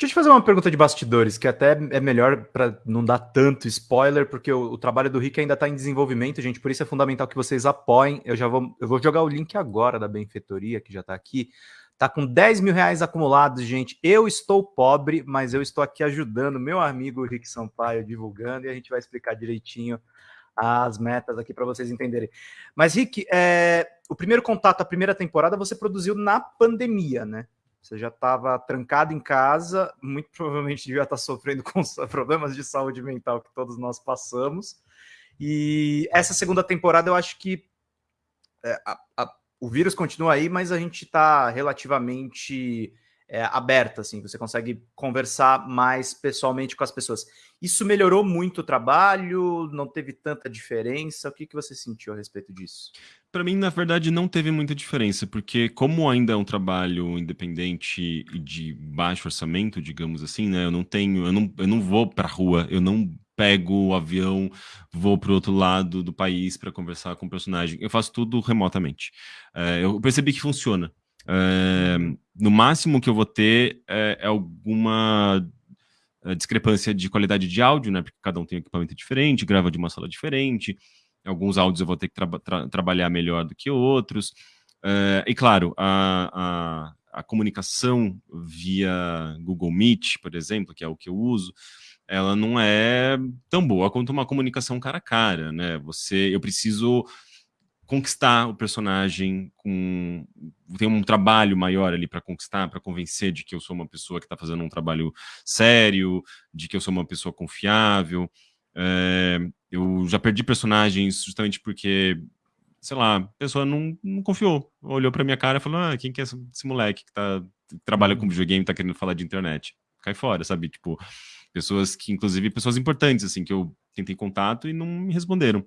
Deixa eu te fazer uma pergunta de bastidores, que até é melhor para não dar tanto spoiler, porque o, o trabalho do Rick ainda está em desenvolvimento, gente, por isso é fundamental que vocês apoiem. Eu já vou, eu vou jogar o link agora da benfeitoria, que já está aqui. Tá com 10 mil reais acumulados, gente. Eu estou pobre, mas eu estou aqui ajudando meu amigo Rick Sampaio, divulgando, e a gente vai explicar direitinho as metas aqui para vocês entenderem. Mas, Rick, é, o primeiro contato, a primeira temporada, você produziu na pandemia, né? Você já estava trancado em casa, muito provavelmente devia estar tá sofrendo com problemas de saúde mental que todos nós passamos. E essa segunda temporada eu acho que é, a, a, o vírus continua aí, mas a gente está relativamente é, aberta, assim, você consegue conversar mais pessoalmente com as pessoas. Isso melhorou muito o trabalho? Não teve tanta diferença? O que, que você sentiu a respeito disso? Para mim, na verdade, não teve muita diferença, porque como ainda é um trabalho independente e de baixo orçamento, digamos assim, né? Eu não tenho, eu não, eu não vou para a rua, eu não pego o avião, vou para o outro lado do país para conversar com o personagem. Eu faço tudo remotamente. É, eu percebi que funciona. No máximo que eu vou ter é, é alguma é, discrepância de qualidade de áudio, né? Porque cada um tem um equipamento diferente, grava de uma sala diferente. Alguns áudios eu vou ter que tra tra trabalhar melhor do que outros. É, e claro, a, a, a, comunicação via Google Meet, por exemplo, que é o que eu uso, ela não é tão boa quanto uma comunicação cara a cara, né? Você, eu preciso conquistar o personagem com tem um trabalho maior ali para conquistar, para convencer de que eu sou uma pessoa que está fazendo um trabalho sério, de que eu sou uma pessoa confiável. É, eu já perdi personagens justamente porque, sei lá, a pessoa não, não confiou. Olhou para minha cara e falou: Ah, quem que é esse moleque que, tá, que trabalha com videogame e tá querendo falar de internet? Cai fora, sabe? Tipo, pessoas que, inclusive, pessoas importantes, assim, que eu tentei contato e não me responderam.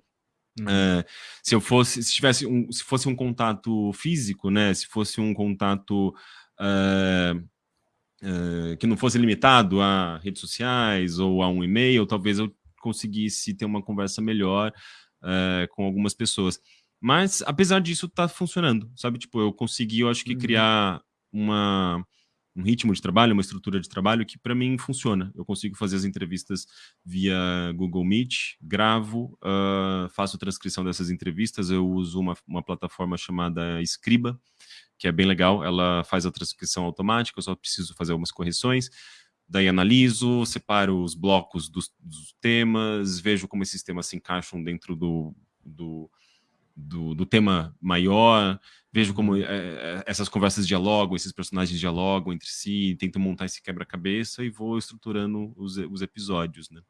Uhum. É, se eu fosse, se tivesse um, se fosse um contato físico, né, se fosse um contato é, é, que não fosse limitado a redes sociais ou a um e-mail, talvez eu conseguisse ter uma conversa melhor com algumas pessoas. Mas, apesar disso, tá funcionando, sabe? Tipo, eu consegui, eu acho que, uhum. criar uma um ritmo de trabalho, uma estrutura de trabalho que para mim funciona. Eu consigo fazer as entrevistas via Google Meet, gravo, uh, faço transcrição dessas entrevistas, eu uso uma, uma plataforma chamada Scriba, que é bem legal, ela faz a transcrição automática, eu só preciso fazer algumas correções, daí analiso, separo os blocos dos, dos temas, vejo como esses temas se encaixam dentro do, do do, do, tema maior, vejo como é, essas conversas dialogam, esses personagens dialogam entre si, tento montar esse quebra-cabeça e vou estruturando os, os episódios, né?